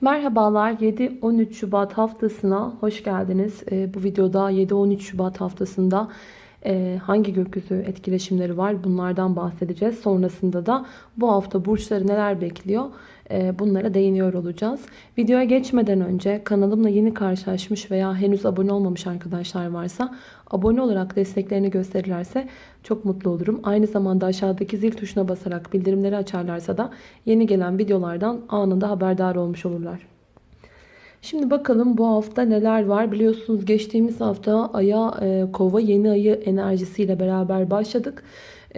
Merhabalar 7-13 Şubat haftasına hoş geldiniz. Ee, bu videoda 7-13 Şubat haftasında e, hangi gökyüzü etkileşimleri var bunlardan bahsedeceğiz. Sonrasında da bu hafta burçları neler bekliyor bunlara değiniyor olacağız. Videoya geçmeden önce kanalımla yeni karşılaşmış veya henüz abone olmamış arkadaşlar varsa abone olarak desteklerini gösterirlerse çok mutlu olurum. Aynı zamanda aşağıdaki zil tuşuna basarak bildirimleri açarlarsa da yeni gelen videolardan anında haberdar olmuş olurlar. Şimdi bakalım bu hafta neler var. Biliyorsunuz geçtiğimiz hafta Ay'a e, kova yeni ayı enerjisiyle beraber başladık.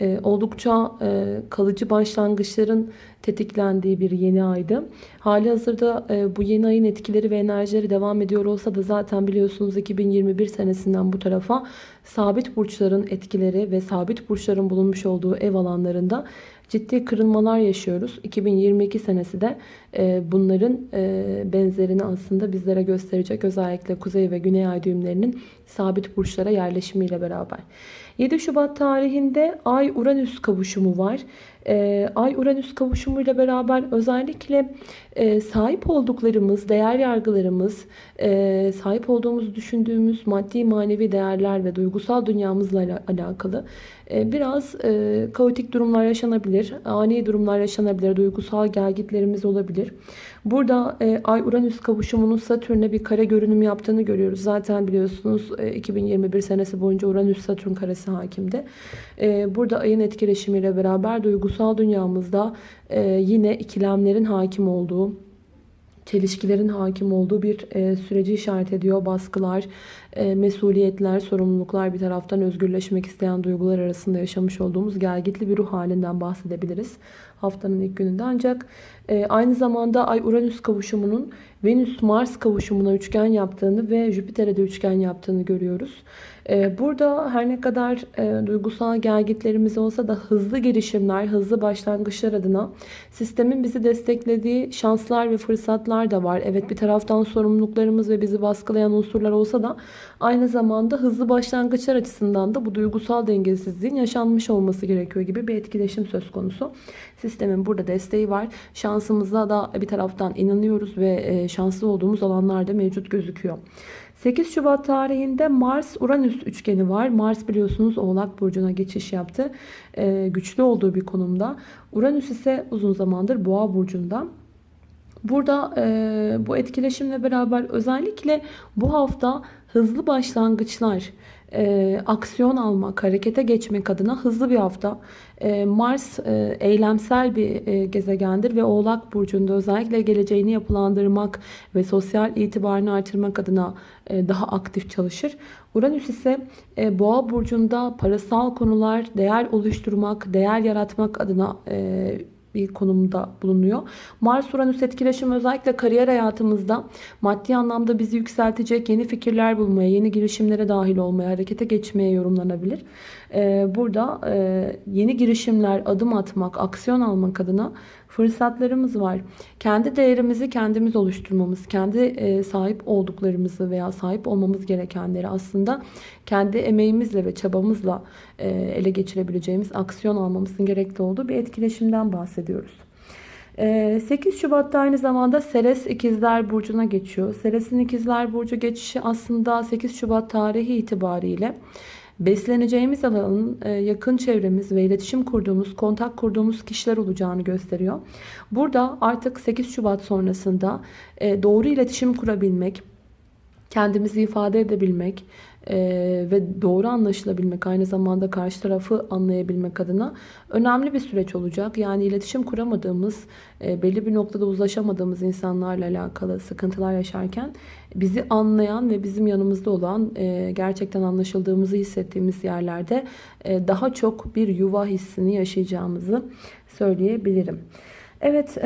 E, oldukça e, kalıcı başlangıçların tetiklendiği bir yeni aydı. Hali hazırda e, bu yeni ayın etkileri ve enerjileri devam ediyor olsa da zaten biliyorsunuz 2021 senesinden bu tarafa sabit burçların etkileri ve sabit burçların bulunmuş olduğu ev alanlarında ciddi kırılmalar yaşıyoruz. 2022 senesi de e, bunların e, benzerini aslında bizlere gösterecek. Özellikle kuzey ve güney ay düğümlerinin sabit burçlara yerleşimiyle beraber. 7 Şubat tarihinde Ay-Uranüs kavuşumu var. E, Ay-Uranüs kavuşumuyla beraber özellikle sahip olduklarımız, değer yargılarımız, sahip olduğumuzu düşündüğümüz maddi manevi değerler ve duygusal dünyamızla alakalı biraz kaotik durumlar yaşanabilir. Ani durumlar yaşanabilir. Duygusal gelgitlerimiz olabilir. Burada Ay-Uranüs kavuşumunun Satürn'e bir kare görünüm yaptığını görüyoruz. Zaten biliyorsunuz 2021 senesi boyunca Uranüs-Satürn karesi hakimdi. Burada ayın etkileşimiyle beraber duygusal dünyamızda yine ikilemlerin hakim olduğu, çelişkilerin hakim olduğu bir e, süreci işaret ediyor. Baskılar, e, mesuliyetler, sorumluluklar bir taraftan özgürleşmek isteyen duygular arasında yaşamış olduğumuz gelgitli bir ruh halinden bahsedebiliriz. Haftanın ilk gününde ancak e, aynı zamanda Ay-Uranüs kavuşumunun Venüs-Mars kavuşumuna üçgen yaptığını ve Jüpiter'e de üçgen yaptığını görüyoruz. E, burada her ne kadar e, duygusal gelgitlerimiz olsa da hızlı girişimler, hızlı başlangıçlar adına sistemin bizi desteklediği şanslar ve fırsatlar da var. Evet bir taraftan sorumluluklarımız ve bizi baskılayan unsurlar olsa da aynı zamanda hızlı başlangıçlar açısından da bu duygusal dengesizliğin yaşanmış olması gerekiyor gibi bir etkileşim söz konusu. Sistemin burada desteği var. Şansımıza da bir taraftan inanıyoruz ve e, şanslı olduğumuz alanlar da mevcut gözüküyor. 8 Şubat tarihinde Mars-Uranüs üçgeni var. Mars biliyorsunuz Oğlak Burcu'na geçiş yaptı. Ee, güçlü olduğu bir konumda. Uranüs ise uzun zamandır Boğa Burcu'nda. Burada e, bu etkileşimle beraber özellikle bu hafta hızlı başlangıçlar, e, aksiyon almak, harekete geçmek adına hızlı bir hafta. E, Mars e, eylemsel bir e, gezegendir ve Oğlak Burcu'nda özellikle geleceğini yapılandırmak ve sosyal itibarını artırmak adına e, daha aktif çalışır. Uranüs ise e, Boğa Burcu'nda parasal konular, değer oluşturmak, değer yaratmak adına e, bir konumda bulunuyor. Mars-Uranüs etkileşimi özellikle kariyer hayatımızda maddi anlamda bizi yükseltecek yeni fikirler bulmaya, yeni girişimlere dahil olmaya, harekete geçmeye yorumlanabilir. Ee, burada e, yeni girişimler, adım atmak, aksiyon almak adına fırsatlarımız var. Kendi değerimizi kendimiz oluşturmamız, kendi e, sahip olduklarımızı veya sahip olmamız gerekenleri aslında kendi emeğimizle ve çabamızla e, ele geçirebileceğimiz aksiyon almamızın gerekli olduğu bir etkileşimden bahsediyoruz. 8 Şubat'ta aynı zamanda Seres İkizler Burcu'na geçiyor. Seres'in İkizler Burcu geçişi aslında 8 Şubat tarihi itibariyle besleneceğimiz alanın e, yakın çevremiz ve iletişim kurduğumuz, kontak kurduğumuz kişiler olacağını gösteriyor. Burada artık 8 Şubat sonrasında e, doğru iletişim kurabilmek, kendimizi ifade edebilmek, ee, ve doğru anlaşılabilmek aynı zamanda karşı tarafı anlayabilmek adına önemli bir süreç olacak. Yani iletişim kuramadığımız e, belli bir noktada uzlaşamadığımız insanlarla alakalı sıkıntılar yaşarken bizi anlayan ve bizim yanımızda olan e, gerçekten anlaşıldığımızı hissettiğimiz yerlerde e, daha çok bir yuva hissini yaşayacağımızı söyleyebilirim. Evet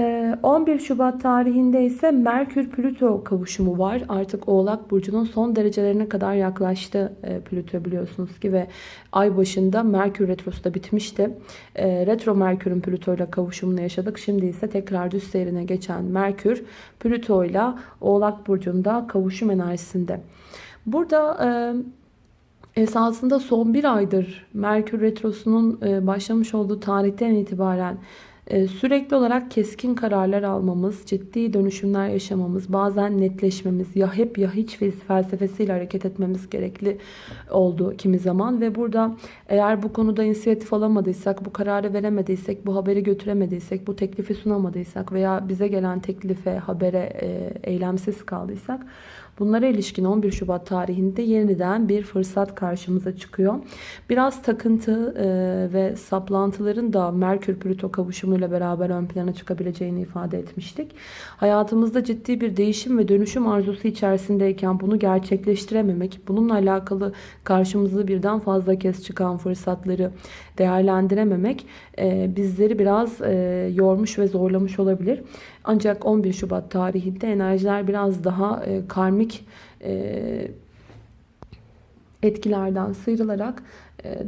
11 e, Şubat tarihinde ise Merkür-Plüto kavuşumu var. Artık Oğlak Burcu'nun son derecelerine kadar yaklaştı e, Plüto biliyorsunuz ki ve ay başında Merkür Retrosu da bitmişti. E, retro Merkür'ün Plüto ile kavuşumunu yaşadık. Şimdi ise tekrar düz seyrine geçen Merkür Plüto ile Oğlak Burcu'nda kavuşum enerjisinde. Burada esasında son bir aydır Merkür Retrosu'nun başlamış olduğu tarihten itibaren sürekli olarak keskin kararlar almamız, ciddi dönüşümler yaşamamız, bazen netleşmemiz, ya hep ya hiç felsefesiyle hareket etmemiz gerekli oldu kimi zaman. Ve burada eğer bu konuda inisiyatif alamadıysak, bu kararı veremediysek, bu haberi götüremediysek, bu teklifi sunamadıysak veya bize gelen teklife, habere e, eylemsiz kaldıysak Bunlara ilişkin 11 Şubat tarihinde yeniden bir fırsat karşımıza çıkıyor. Biraz takıntı e, ve saplantıların da Merkür Plüto kavuşumuyla beraber ön plana çıkabileceğini ifade etmiştik. Hayatımızda ciddi bir değişim ve dönüşüm arzusu içerisindeyken bunu gerçekleştirememek, bununla alakalı karşımıza birden fazla kez çıkan fırsatları değerlendirememek e, bizleri biraz e, yormuş ve zorlamış olabilir. Ancak 11 Şubat tarihinde enerjiler biraz daha karmik e, etkilerden sıyrılarak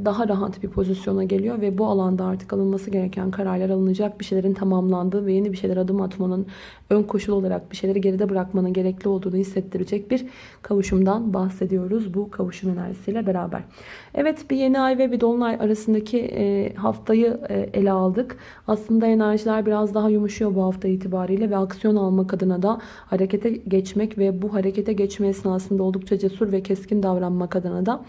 daha rahat bir pozisyona geliyor ve bu alanda artık alınması gereken kararlar alınacak bir şeylerin tamamlandığı ve yeni bir şeyler adım atmanın ön koşul olarak bir şeyleri geride bırakmanın gerekli olduğunu hissettirecek bir kavuşumdan bahsediyoruz bu kavuşum enerjisiyle beraber. Evet bir yeni ay ve bir dolunay arasındaki e, haftayı e, ele aldık. Aslında enerjiler biraz daha yumuşuyor bu hafta itibariyle ve aksiyon almak adına da harekete geçmek ve bu harekete geçme esnasında oldukça cesur ve keskin davranmak adına da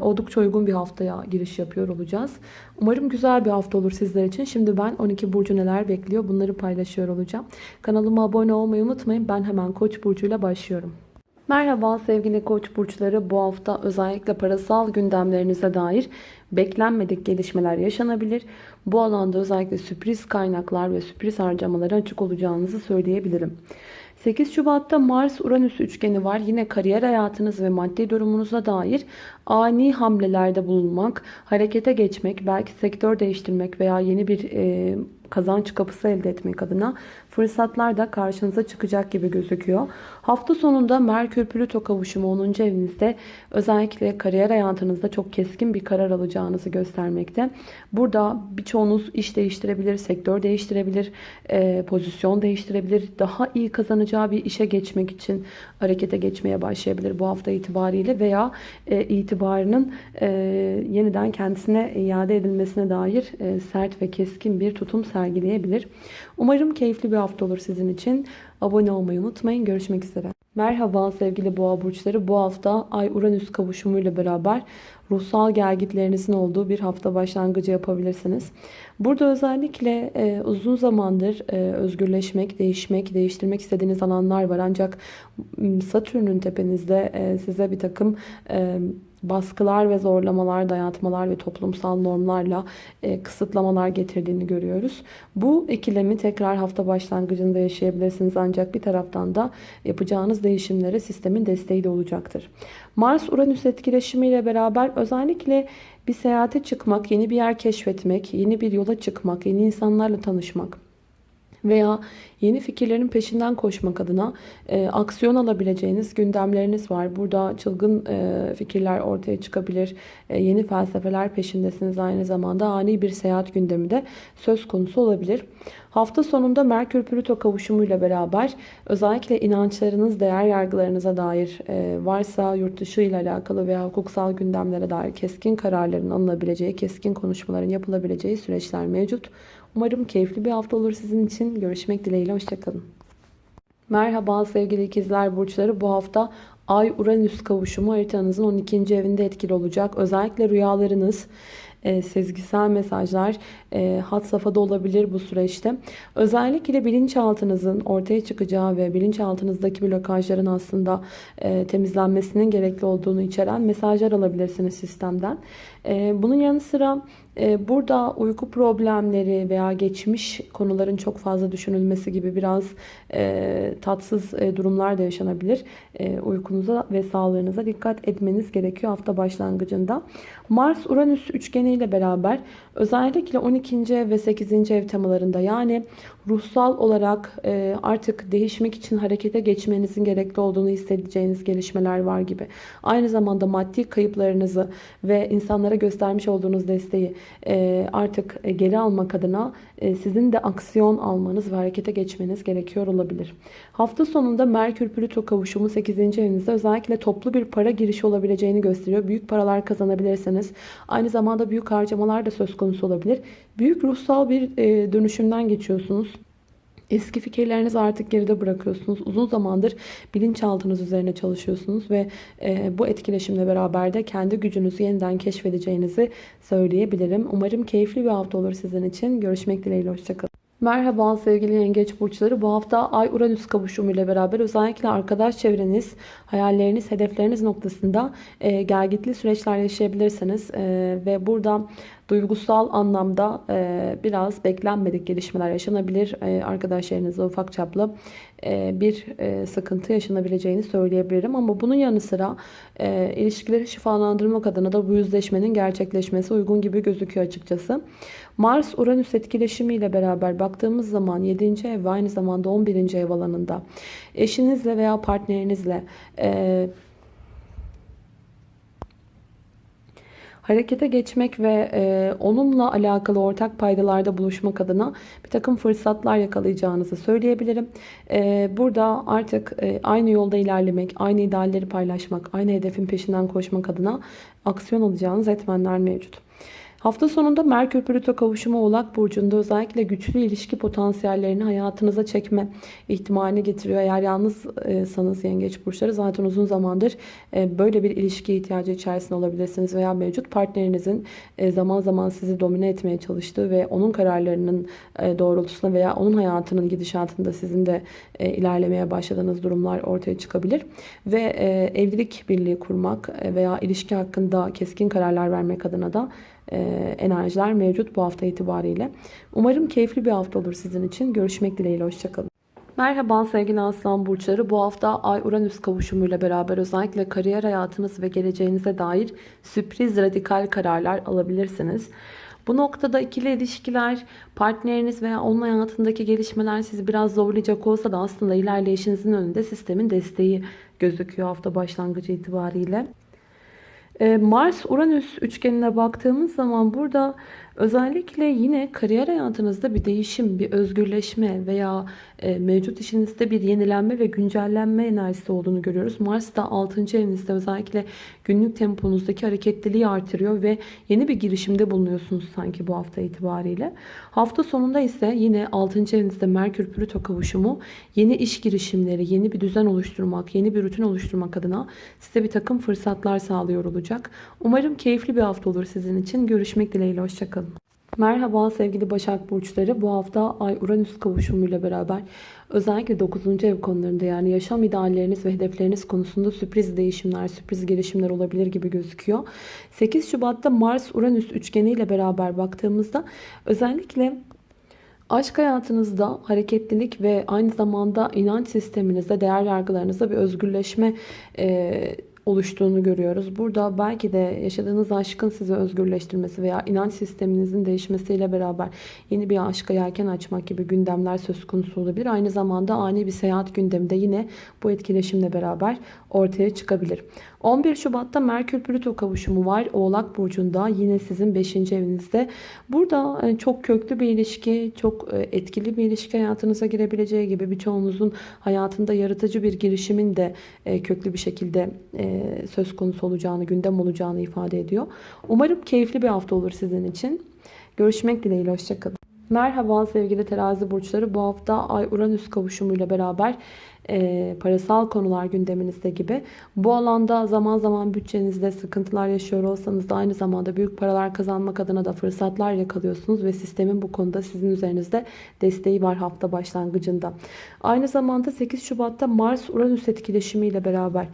oldukça uygun bir haftaya giriş yapıyor olacağız. Umarım güzel bir hafta olur sizler için. Şimdi ben 12 burcu neler bekliyor bunları paylaşıyor olacağım. Kanalıma abone olmayı unutmayın. Ben hemen Koç burcuyla başlıyorum. Merhaba sevgili Koç burçları. Bu hafta özellikle parasal gündemlerinize dair beklenmedik gelişmeler yaşanabilir. Bu alanda özellikle sürpriz kaynaklar ve sürpriz harcamalara açık olacağınızı söyleyebilirim. 8 Şubat'ta Mars-Uranüs üçgeni var. Yine kariyer hayatınız ve maddi durumunuza dair ani hamlelerde bulunmak, harekete geçmek, belki sektör değiştirmek veya yeni bir e, kazanç kapısı elde etmek adına fırsatlar da karşınıza çıkacak gibi gözüküyor. Hafta sonunda Merkür-Plüto kavuşumu 10. evinizde özellikle kariyer hayatınızda çok keskin bir karar alacağınızı göstermekte. Burada birçoğunuz iş değiştirebilir, sektör değiştirebilir, e, pozisyon değiştirebilir. Daha iyi kazanacağı bir işe geçmek için harekete geçmeye başlayabilir bu hafta itibariyle veya e, itibarının e, yeniden kendisine iade edilmesine dair sert ve keskin bir tutum sergileyebilir. Umarım keyifli bir hafta olur sizin için. Abone olmayı unutmayın. Görüşmek üzere. Merhaba sevgili boğa burçları. Bu hafta Ay-Uranüs kavuşumuyla beraber ruhsal gelgitlerinizin olduğu bir hafta başlangıcı yapabilirsiniz. Burada özellikle e, uzun zamandır e, özgürleşmek, değişmek, değiştirmek istediğiniz alanlar var. Ancak Satürn'ün tepenizde e, size bir takım e, baskılar ve zorlamalar, dayatmalar ve toplumsal normlarla e, kısıtlamalar getirdiğini görüyoruz. Bu ikilemi tekrar hafta başlangıcında yaşayabilirsiniz ancak bir taraftan da yapacağınız değişimlere sistemin desteği de olacaktır. Mars-Uranüs etkileşimiyle beraber özellikle bir seyahate çıkmak, yeni bir yer keşfetmek, yeni bir yola çıkmak, yeni insanlarla tanışmak veya yeni fikirlerin peşinden koşmak adına e, aksiyon alabileceğiniz gündemleriniz var. Burada çılgın e, fikirler ortaya çıkabilir. E, yeni felsefeler peşindesiniz aynı zamanda. Ani bir seyahat gündemi de söz konusu olabilir. Hafta sonunda Merkür Plüto kavuşumuyla beraber özellikle inançlarınız, değer yargılarınıza dair e, varsa yurt dışı ile alakalı veya hukuksal gündemlere dair keskin kararların alınabileceği, keskin konuşmaların yapılabileceği süreçler mevcut. Umarım keyifli bir hafta olur sizin için. Görüşmek dileğiyle. Hoşçakalın. Merhaba sevgili ikizler burçları. Bu hafta Ay-Uranüs kavuşumu haritanızın 12. evinde etkili olacak. Özellikle rüyalarınız, e, sezgisel mesajlar e, hat safhada olabilir bu süreçte. Özellikle bilinçaltınızın ortaya çıkacağı ve bilinçaltınızdaki blokajların aslında e, temizlenmesinin gerekli olduğunu içeren mesajlar alabilirsiniz sistemden. E, bunun yanı sıra e, burada uyku problemleri veya geçmiş konuların çok fazla düşünülmesi gibi biraz e, tatsız e, durumlar da yaşanabilir. Uykunuza ve sağlığınıza dikkat etmeniz gerekiyor hafta başlangıcında. Mars-Uranüs üçgeniyle beraber özellikle 12. ev ve 8. ev temalarında yani ruhsal olarak artık değişmek için harekete geçmenizin gerekli olduğunu hissedeceğiniz gelişmeler var gibi. Aynı zamanda maddi kayıplarınızı ve insanlara göstermiş olduğunuz desteği e, artık e, geri almak adına e, sizin de aksiyon almanız ve harekete geçmeniz gerekiyor olabilir. Hafta sonunda Merkür Plüto kavuşumu 8. evinizde özellikle toplu bir para girişi olabileceğini gösteriyor. Büyük paralar kazanabilirsiniz. Aynı zamanda büyük harcamalar da söz konusu olabilir. Büyük ruhsal bir dönüşümden geçiyorsunuz. Eski fikirlerinizi artık geride bırakıyorsunuz. Uzun zamandır bilinçaltınız üzerine çalışıyorsunuz ve e, bu etkileşimle beraber de kendi gücünüzü yeniden keşfedeceğinizi söyleyebilirim. Umarım keyifli bir hafta olur sizin için. Görüşmek dileğiyle. Hoşçakalın. Merhaba sevgili yengeç burçları. Bu hafta Ay Uranüs kavuşumu ile beraber özellikle arkadaş çevreniz, hayalleriniz, hedefleriniz noktasında e, gelgitli süreçler yaşayabilirsiniz. E, ve burada duygusal anlamda e, biraz beklenmedik gelişmeler yaşanabilir. E, arkadaşlarınızla ufak çaplı e, bir e, sıkıntı yaşanabileceğini söyleyebilirim. Ama bunun yanı sıra e, ilişkileri şifalandırmak adına da bu yüzleşmenin gerçekleşmesi uygun gibi gözüküyor açıkçası. Mars-Uranüs etkileşimiyle beraber baktığımız zaman 7. ev ve aynı zamanda 11. ev alanında eşinizle veya partnerinizle e, harekete geçmek ve e, onunla alakalı ortak paydalarda buluşmak adına bir takım fırsatlar yakalayacağınızı söyleyebilirim. E, burada artık e, aynı yolda ilerlemek, aynı idealleri paylaşmak, aynı hedefin peşinden koşmak adına aksiyon alacağınız etmenler mevcut. Hafta sonunda Merkür Plüto kavuşumu Oğlak Burcu'nda özellikle güçlü ilişki potansiyellerini hayatınıza çekme ihtimalini getiriyor. Eğer yalnızsanız yengeç burçları zaten uzun zamandır e, böyle bir ilişki ihtiyacı içerisinde olabilirsiniz. Veya mevcut partnerinizin e, zaman zaman sizi domine etmeye çalıştığı ve onun kararlarının e, doğrultusunda veya onun hayatının gidişatında sizin de ilerlemeye başladığınız durumlar ortaya çıkabilir. Ve evlilik birliği kurmak veya ilişki hakkında keskin kararlar vermek adına da e, enerjiler mevcut bu hafta itibariyle. Umarım keyifli bir hafta olur sizin için. Görüşmek dileğiyle. Hoşçakalın. Merhaba sevgili aslan burçları. Bu hafta Ay Uranüs kavuşumuyla beraber özellikle kariyer hayatınız ve geleceğinize dair sürpriz radikal kararlar alabilirsiniz. Bu noktada ikili ilişkiler, partneriniz veya onun hayatındaki gelişmeler sizi biraz zorlayacak olsa da aslında ilerleyişinizin önünde sistemin desteği gözüküyor hafta başlangıcı itibariyle. Ee, Mars-Uranüs üçgenine baktığımız zaman burada özellikle yine kariyer hayatınızda bir değişim, bir özgürleşme veya e, mevcut işinizde bir yenilenme ve güncellenme enerjisi olduğunu görüyoruz. Mars da 6. evinizde özellikle günlük temponuzdaki hareketliliği artırıyor ve yeni bir girişimde bulunuyorsunuz sanki bu hafta itibariyle. Hafta sonunda ise yine 6. evinizde Merkür Plüto kavuşumu yeni iş girişimleri, yeni bir düzen oluşturmak, yeni bir rutin oluşturmak adına size bir takım fırsatlar sağlıyor olacak. Umarım keyifli bir hafta olur sizin için. Görüşmek dileğiyle. Hoşçakalın. Merhaba sevgili Başak Burçları. Bu hafta Ay-Uranüs kavuşumuyla beraber özellikle 9. ev konularında yani yaşam idealleriniz ve hedefleriniz konusunda sürpriz değişimler, sürpriz gelişimler olabilir gibi gözüküyor. 8 Şubat'ta Mars-Uranüs üçgeniyle beraber baktığımızda özellikle Aşk hayatınızda hareketlilik ve aynı zamanda inanç sisteminizde, değer yargılarınızda bir özgürleşme e, oluştuğunu görüyoruz. Burada belki de yaşadığınız aşkın sizi özgürleştirmesi veya inanç sisteminizin değişmesiyle beraber yeni bir aşka yelken açmak gibi gündemler söz konusu olabilir. Aynı zamanda ani bir seyahat gündemi de yine bu etkileşimle beraber ortaya çıkabilir. 11 Şubat'ta Merkür Plüto kavuşumu var. Oğlak Burcu'nda yine sizin 5. evinizde. Burada e, çok köklü bir ilişki, çok e, etkili bir ilişki hayatınıza girebileceği gibi birçoğunuzun hayatında yaratıcı bir girişimin de e, köklü bir şekilde söz konusu olacağını, gündem olacağını ifade ediyor. Umarım keyifli bir hafta olur sizin için. Görüşmek dileğiyle. Hoşçakalın. Merhaba sevgili terazi burçları. Bu hafta Ay-Uranüs kavuşumuyla beraber e, parasal konular gündeminizde gibi. Bu alanda zaman zaman bütçenizde sıkıntılar yaşıyor olsanız da aynı zamanda büyük paralar kazanmak adına da fırsatlar yakalıyorsunuz ve sistemin bu konuda sizin üzerinizde desteği var hafta başlangıcında. Aynı zamanda 8 Şubat'ta Mars-Uranüs etkileşimiyle beraber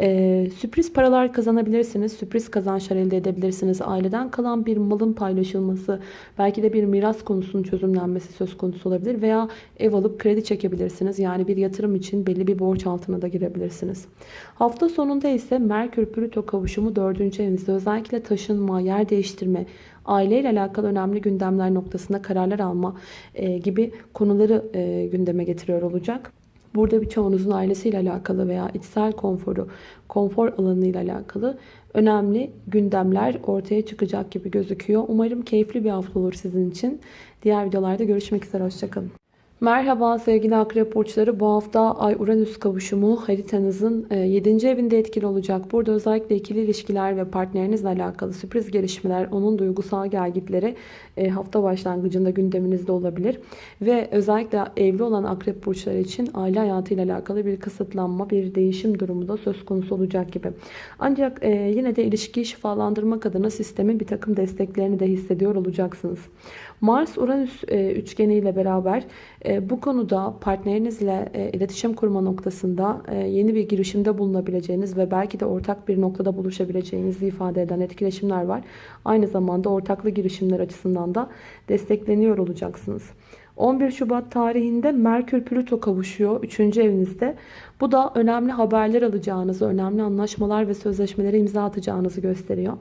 ee, sürpriz paralar kazanabilirsiniz. Sürpriz kazançlar elde edebilirsiniz. Aileden kalan bir malın paylaşılması, belki de bir miras konusunun çözümlenmesi söz konusu olabilir. Veya ev alıp kredi çekebilirsiniz. Yani bir yatırım için için belli bir borç altına da girebilirsiniz. Hafta sonunda ise Merkür Plüto kavuşumu 4. evinizde özellikle taşınma, yer değiştirme, aileyle alakalı önemli gündemler noktasında kararlar alma e, gibi konuları e, gündeme getiriyor olacak. Burada birçoğunuzun ailesiyle alakalı veya içsel konforu, konfor alanıyla alakalı önemli gündemler ortaya çıkacak gibi gözüküyor. Umarım keyifli bir hafta olur sizin için. Diğer videolarda görüşmek üzere. Hoşçakalın. Merhaba sevgili akrep burçları. Bu hafta Ay-Uranüs kavuşumu haritanızın 7. evinde etkili olacak. Burada özellikle ikili ilişkiler ve partnerinizle alakalı sürpriz gelişmeler, onun duygusal gelgitleri e, hafta başlangıcında gündeminizde olabilir. Ve özellikle evli olan akrep burçları için aile hayatıyla alakalı bir kısıtlanma, bir değişim durumu da söz konusu olacak gibi. Ancak e, yine de ilişkiyi şifalandırmak adına sistemin bir takım desteklerini de hissediyor olacaksınız. Mars-Uranüs e, üçgeniyle beraber e, bu konuda partnerinizle e, iletişim kurma noktasında e, yeni bir girişimde bulunabileceğiniz ve belki de ortak bir noktada buluşabileceğinizi ifade eden etkileşimler var. Aynı zamanda ortaklı girişimler açısından da destekleniyor olacaksınız. 11 Şubat tarihinde Merkür Plüto kavuşuyor 3. evinizde. Bu da önemli haberler alacağınızı, önemli anlaşmalar ve sözleşmelere imza atacağınızı gösteriyor.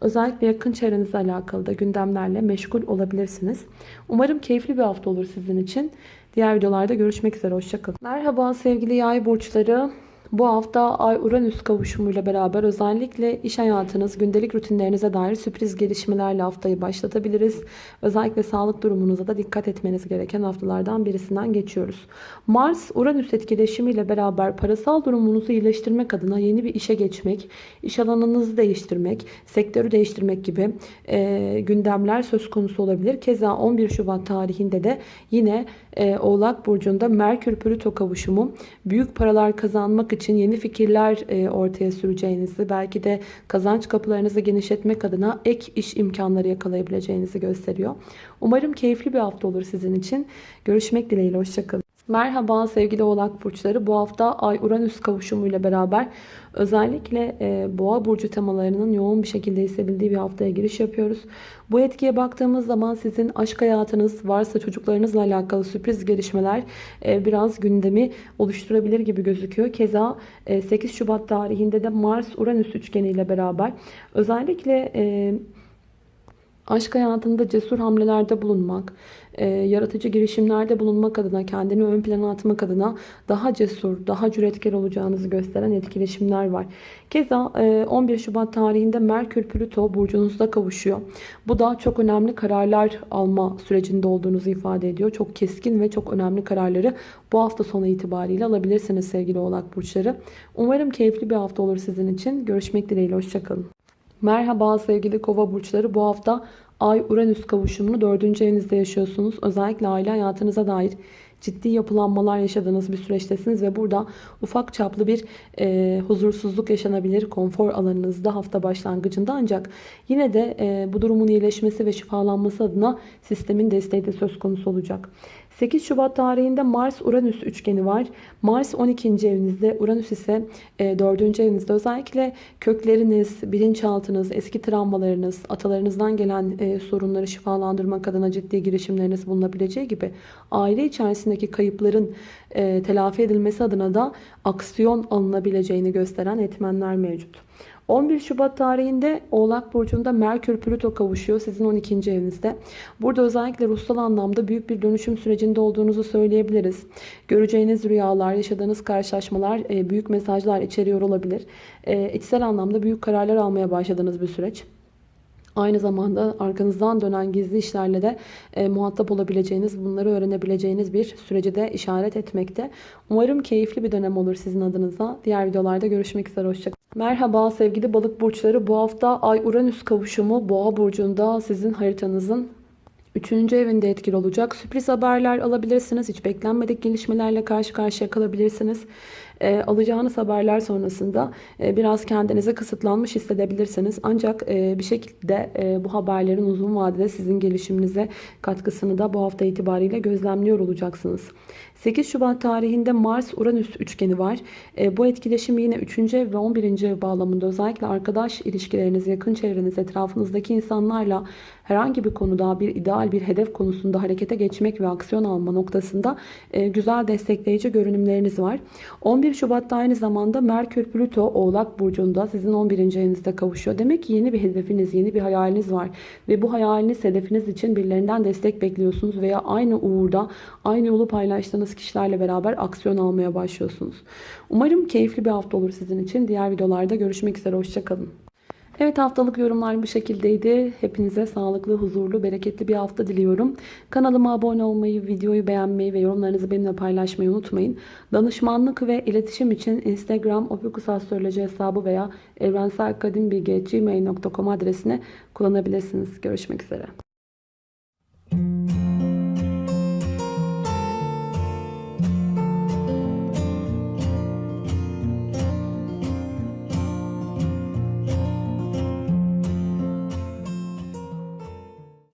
Özellikle yakın çevrenizle alakalı da gündemlerle meşgul olabilirsiniz. Umarım keyifli bir hafta olur sizin için. Diğer videolarda görüşmek üzere. Hoşçakalın. Merhaba sevgili yay burçları. Bu hafta Ay-Uranüs kavuşumuyla beraber özellikle iş hayatınız, gündelik rutinlerinize dair sürpriz gelişmelerle haftayı başlatabiliriz. Özellikle sağlık durumunuza da dikkat etmeniz gereken haftalardan birisinden geçiyoruz. Mars-Uranüs etkileşimiyle beraber parasal durumunuzu iyileştirmek adına yeni bir işe geçmek, iş alanınızı değiştirmek, sektörü değiştirmek gibi e, gündemler söz konusu olabilir. Keza 11 Şubat tarihinde de yine e, Oğlak Burcu'nda Merkür-Plüto kavuşumu büyük paralar kazanmak için yeni fikirler e, ortaya süreceğinizi, belki de kazanç kapılarınızı genişletmek adına ek iş imkanları yakalayabileceğinizi gösteriyor. Umarım keyifli bir hafta olur sizin için. Görüşmek dileğiyle. Hoşçakalın. Merhaba sevgili oğlak burçları. Bu hafta Ay-Uranüs kavuşumuyla beraber özellikle e, boğa burcu temalarının yoğun bir şekilde hissedildiği bir haftaya giriş yapıyoruz. Bu etkiye baktığımız zaman sizin aşk hayatınız varsa çocuklarınızla alakalı sürpriz gelişmeler e, biraz gündemi oluşturabilir gibi gözüküyor. Keza e, 8 Şubat tarihinde de Mars-Uranüs üçgeniyle beraber özellikle... E, Aşk hayatında cesur hamlelerde bulunmak, e, yaratıcı girişimlerde bulunmak adına, kendini ön plana atmak adına daha cesur, daha cüretkar olacağınızı gösteren etkileşimler var. Keza e, 11 Şubat tarihinde Merkür Plüto burcunuzda kavuşuyor. Bu da çok önemli kararlar alma sürecinde olduğunuzu ifade ediyor. Çok keskin ve çok önemli kararları bu hafta sonu itibariyle alabilirsiniz sevgili oğlak burçları. Umarım keyifli bir hafta olur sizin için. Görüşmek dileğiyle. Hoşçakalın. Merhaba sevgili kova burçları. Bu hafta Ay-Uranüs kavuşumunu 4. evinizde yaşıyorsunuz. Özellikle aile hayatınıza dair ciddi yapılanmalar yaşadığınız bir süreçtesiniz ve burada ufak çaplı bir e, huzursuzluk yaşanabilir konfor alanınızda hafta başlangıcında ancak yine de e, bu durumun iyileşmesi ve şifalanması adına sistemin desteği de söz konusu olacak. 8 Şubat tarihinde Mars-Uranüs üçgeni var. Mars 12. evinizde, Uranüs ise 4. E, evinizde. Özellikle kökleriniz, bilinçaltınız, eski travmalarınız, atalarınızdan gelen e, sorunları şifalandırmak adına ciddi girişimleriniz bulunabileceği gibi aile içerisindeki kayıpların e, telafi edilmesi adına da aksiyon alınabileceğini gösteren etmenler mevcut. 11 Şubat tarihinde Oğlak Burcu'nda Merkür Plüto kavuşuyor sizin 12. evinizde. Burada özellikle ruhsal anlamda büyük bir dönüşüm sürecinde olduğunuzu söyleyebiliriz. Göreceğiniz rüyalar, yaşadığınız karşılaşmalar e, büyük mesajlar içeriyor olabilir. E, içsel anlamda büyük kararlar almaya başladığınız bir süreç. Aynı zamanda arkanızdan dönen gizli işlerle de e, muhatap olabileceğiniz, bunları öğrenebileceğiniz bir süreci de işaret etmekte. Umarım keyifli bir dönem olur sizin adınıza. Diğer videolarda görüşmek üzere. Hoşçakalın. Merhaba sevgili balık burçları. Bu hafta Ay-Uranüs kavuşumu Boğa burcunda sizin haritanızın Üçüncü evinde etkili olacak. Sürpriz haberler alabilirsiniz. Hiç beklenmedik gelişmelerle karşı karşıya kalabilirsiniz. E, alacağınız haberler sonrasında e, biraz kendinizi kısıtlanmış hissedebilirsiniz. Ancak e, bir şekilde e, bu haberlerin uzun vadede sizin gelişiminize katkısını da bu hafta itibariyle gözlemliyor olacaksınız. 8 Şubat tarihinde Mars-Uranüs üçgeni var. E, bu etkileşim yine 3. ev ve 11. ev bağlamında özellikle arkadaş ilişkileriniz, yakın çevreniz, etrafınızdaki insanlarla herhangi bir konuda bir ideal bir hedef konusunda harekete geçmek ve aksiyon alma noktasında e, güzel destekleyici görünümleriniz var. 11 Şubat'ta aynı zamanda Merkür Plüto Oğlak Burcu'nda sizin 11. evinizde kavuşuyor. Demek ki yeni bir hedefiniz, yeni bir hayaliniz var. Ve bu hayaliniz, hedefiniz için birilerinden destek bekliyorsunuz veya aynı uğurda, aynı yolu paylaştığınız kişilerle beraber aksiyon almaya başlıyorsunuz. Umarım keyifli bir hafta olur sizin için. Diğer videolarda görüşmek üzere. Hoşçakalın. Evet haftalık yorumlar bu şekildeydi. Hepinize sağlıklı, huzurlu, bereketli bir hafta diliyorum. Kanalıma abone olmayı, videoyu beğenmeyi ve yorumlarınızı benimle paylaşmayı unutmayın. Danışmanlık ve iletişim için Instagram opikusastroloji hesabı veya evrenselkadimbilgi.gmail.com adresine kullanabilirsiniz. Görüşmek üzere.